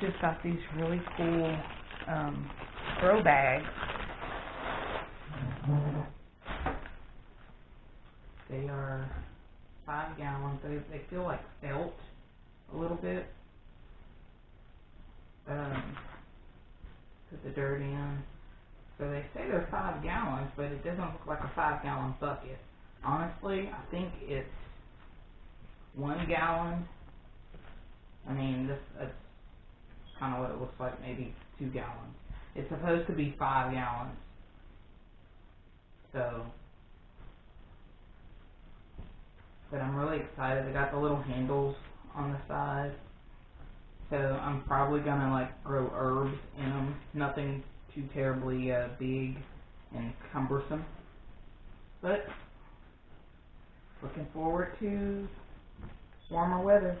just got these really cool, um, grow bags. They are five gallons, they, they feel like felt a little bit. Um, put the dirt in. So they say they're five gallons, but it doesn't look like a five gallon bucket. Honestly, I think it's one gallon. I mean, this, that's kinda what it looks like, maybe two gallons. It's supposed to be five gallons. So. But I'm really excited, they got the little handles on the side. So I'm probably gonna like grow herbs in them, nothing too terribly, uh, big and cumbersome. But, looking forward to warmer weather.